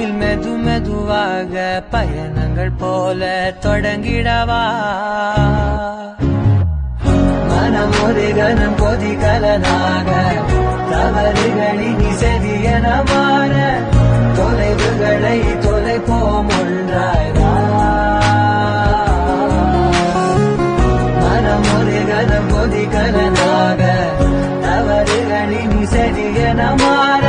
வானில் மெது மெதுவாக பயணங்கள் போல தொடங்கிடவா? மனம் ஒரு கனம் கொதிகலனாக தவறுகளின் செவி என மாற தொலைவுகளை தொலைப்போம் ஒன்றாய் மனம் ஒரு கனம் கொதிகலனாக தவறுகளின் செவி என மாற